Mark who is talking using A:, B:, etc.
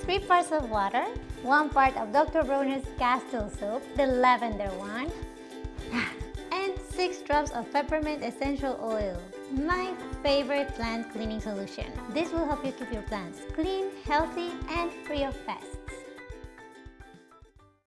A: 3 parts of water, 1 part of Dr. Bronner's Castile soap, the lavender one, and 6 drops of peppermint essential oil. My favorite plant cleaning solution. This will help you keep your plants clean, healthy, and free of pests.